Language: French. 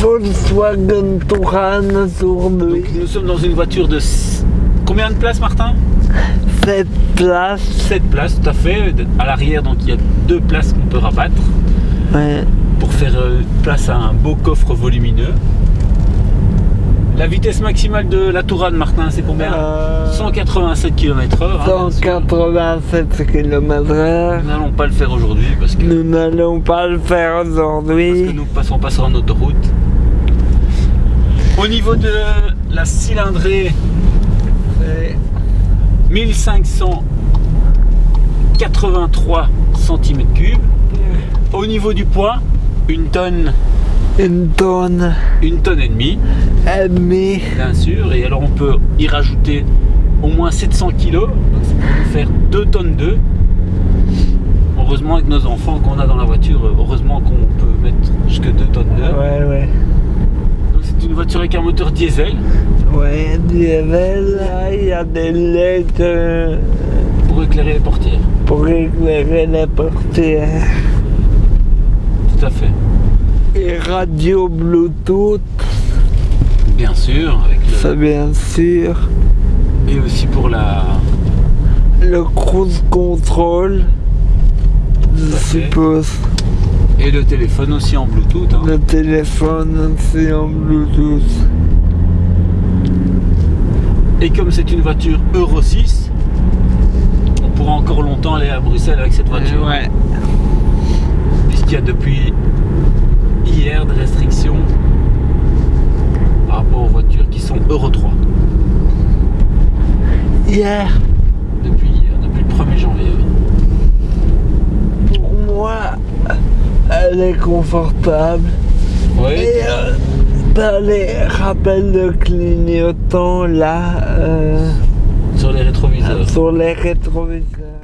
Volkswagen Touran aujourd'hui. Donc nous sommes dans une voiture de... Combien de places Martin? Cette place. 7 places tout à fait. À l'arrière donc il y a deux places qu'on peut rabattre Ouais. pour faire euh, place à un beau coffre volumineux. La vitesse maximale de la Tourane Martin c'est combien? Euh, 187 km/h. hein, 187 km/h. Nous n'allons pas le faire aujourd'hui parce que, Nous n'allons pas le faire parce que aujourd'hui. nous passons pas sur en autoroute. Au niveau de la cylindrée, C'est 1583 cm3. Au niveau du poids, une tonne, Une tonne une tonne et demie, et demie. bien sûr. Et alors on peut y rajouter au moins 700 kg, donc ça peut nous faire 2 tonnes 2. Heureusement avec nos enfants qu'on a dans la voiture, heureusement qu'on peut mettre jusque 2 tonnes 2. Ouais, ouais. Donc c'est une voiture avec un moteur diesel Ouais, diesel, il y a des euh, pour éclairer les portières. pour éclairer les portières. Tout à fait. Et radio Bluetooth, Bien sûr, avec le- ça bien sûr. Et aussi pour la Le cruise control, je suppose. et le téléphone aussi en Bluetooth. hein. Le téléphone aussi en Bluetooth. Et comme c'est une voiture Euro 6, on pourra encore longtemps aller à Bruxelles avec cette voiture. Ouais. Puisqu'il y a depuis hier des restrictions Hier, Depuis hier, depuis le 1er janvier. pour moi, elle est confortable. Oui, Et euh, les rappels de clignotants là euh, sur les rétroviseurs. sur les rétroviseurs.